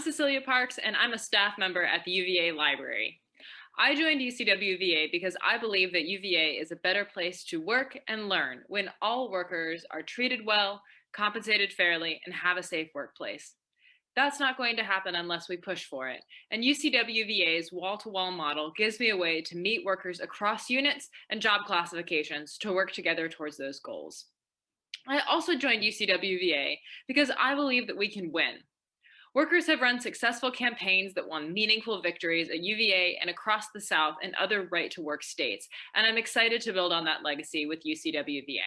Cecilia Parks, and I'm a staff member at the UVA Library. I joined UCWVA because I believe that UVA is a better place to work and learn when all workers are treated well, compensated fairly, and have a safe workplace. That's not going to happen unless we push for it. And UCWVA's wall-to-wall model gives me a way to meet workers across units and job classifications to work together towards those goals. I also joined UCWVA because I believe that we can win. Workers have run successful campaigns that won meaningful victories at UVA and across the South and other right to work states, and I'm excited to build on that legacy with UCWVA.